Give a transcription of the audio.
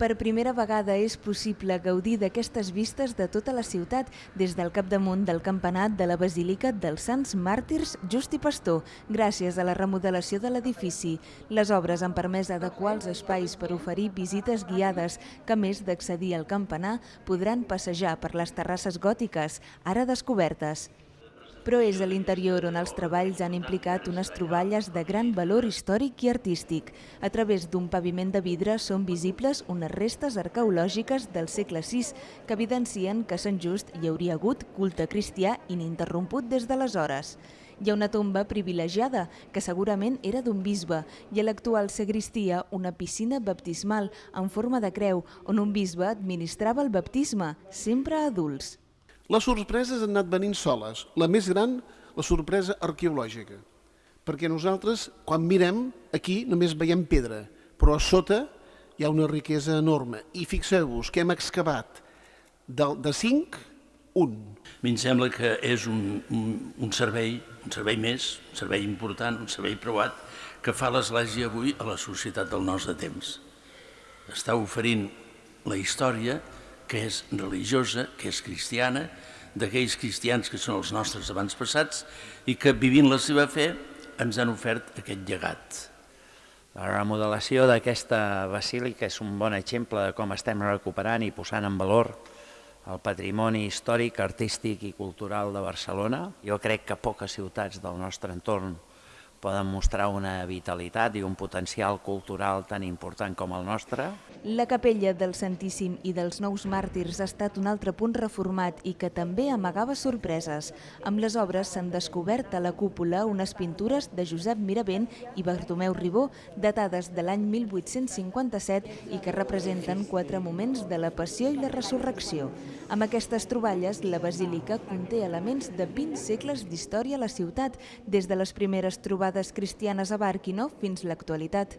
Per primera vegada és possible gaudir d'aquestes vistes de tota la ciutat des del capdamunt del campanat de la Basílica dels Sants Màrtirs Just i Pastor, gràcies a la remodelació de l'edifici. Les obres han permès adequar els espais per oferir visites guiades que, a més d'accedir al campanar, podran passejar per les terrasses gòtiques, ara descobertes però és a l'interior on els treballs han implicat unes troballes de gran valor històric i artístic. A través d'un paviment de vidre són visibles unes restes arqueològiques del segle VI que evidencien que a Sant Just hi hauria hagut culte cristià ininterromput des d'aleshores. Hi ha una tomba privilegiada, que segurament era d'un bisbe, i a l'actual sagristia una piscina baptismal en forma de creu, on un bisbe administrava el baptisme, sempre a adults. Les sorpreses han anat venint soles. La més gran, la sorpresa arqueològica. Perquè nosaltres, quan mirem, aquí només veiem pedra, però a sota hi ha una riquesa enorme. I fixeu-vos que hem excavat de, de 5, un. A mi em sembla que és un, un, un servei, un servei més, un servei important, un servei provat, que fa l'Església avui a la societat del nostre temps. Està oferint la història que és religiosa, que és cristiana, d'aquells cristians que són els nostres abans passats i que vivint la seva fe ens han ofert aquest llegat. La remodelació d'aquesta basílica és un bon exemple de com estem recuperant i posant en valor el patrimoni històric, artístic i cultural de Barcelona. Jo crec que poques ciutats del nostre entorn poden mostrar una vitalitat i un potencial cultural tan important com el nostre. La capella del Santíssim i dels Nous Màrtirs ha estat un altre punt reformat i que també amagava sorpreses. Amb les obres s'han descobert a la cúpula unes pintures de Josep Miravent i Bartomeu Ribó, datades de l'any 1857 i que representen quatre moments de la Passió i la Resurrecció. Amb aquestes troballes, la basílica conté elements de 20 segles d'història a la ciutat, des de les primeres trobades cristianes a Bàrquino fins l'actualitat.